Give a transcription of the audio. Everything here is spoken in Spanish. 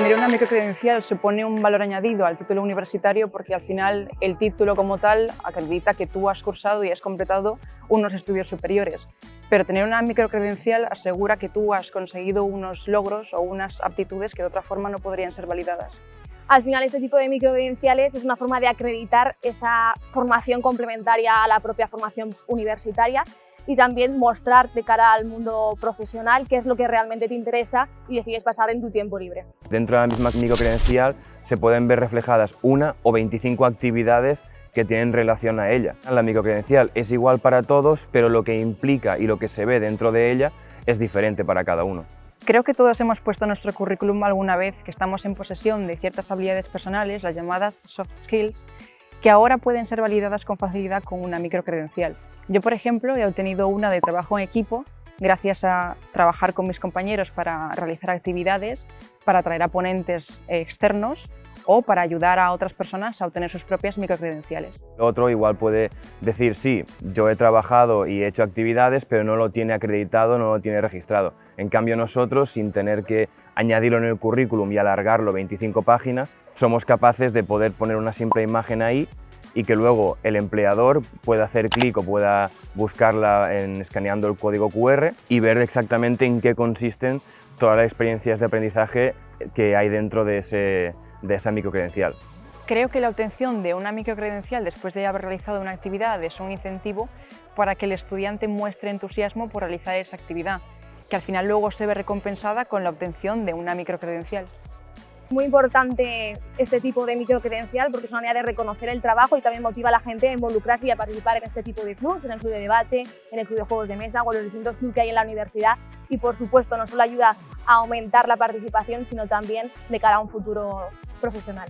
Tener una microcredencial supone un valor añadido al título universitario porque al final el título como tal acredita que tú has cursado y has completado unos estudios superiores. Pero tener una microcredencial asegura que tú has conseguido unos logros o unas aptitudes que de otra forma no podrían ser validadas. Al final este tipo de microcredenciales es una forma de acreditar esa formación complementaria a la propia formación universitaria y también mostrar de cara al mundo profesional qué es lo que realmente te interesa y decides pasar en tu tiempo libre. Dentro de la misma microcredencial se pueden ver reflejadas una o 25 actividades que tienen relación a ella. La microcredencial es igual para todos, pero lo que implica y lo que se ve dentro de ella es diferente para cada uno. Creo que todos hemos puesto en nuestro currículum alguna vez que estamos en posesión de ciertas habilidades personales, las llamadas soft skills, que ahora pueden ser validadas con facilidad con una microcredencial. Yo, por ejemplo, he obtenido una de trabajo en equipo gracias a trabajar con mis compañeros para realizar actividades, para atraer a ponentes externos o para ayudar a otras personas a obtener sus propias microcredenciales. Otro igual puede decir, sí, yo he trabajado y he hecho actividades, pero no lo tiene acreditado, no lo tiene registrado. En cambio nosotros, sin tener que añadirlo en el currículum y alargarlo 25 páginas, somos capaces de poder poner una simple imagen ahí y que luego el empleador pueda hacer clic o pueda buscarla en, escaneando el código QR y ver exactamente en qué consisten todas las experiencias de aprendizaje que hay dentro de ese, de esa microcredencial. Creo que la obtención de una microcredencial después de haber realizado una actividad es un incentivo para que el estudiante muestre entusiasmo por realizar esa actividad, que al final luego se ve recompensada con la obtención de una microcredencial. Muy importante este tipo de microcredencial porque es una manera de reconocer el trabajo y también motiva a la gente a involucrarse y a participar en este tipo de clubs, en el club de debate, en el club de juegos de mesa o en los distintos clubs que hay en la universidad y por supuesto no solo ayuda a aumentar la participación sino también de cara a un futuro profesional.